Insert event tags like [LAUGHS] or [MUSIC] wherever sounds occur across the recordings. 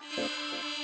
Yeah.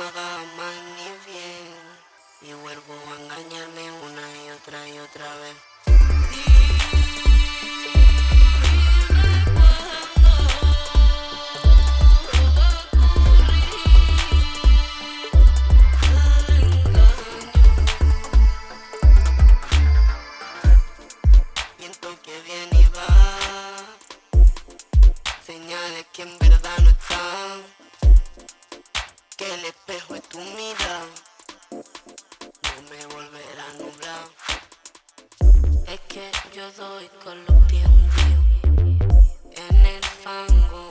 uh, [LAUGHS] uh. Con los pies hundidos En el fango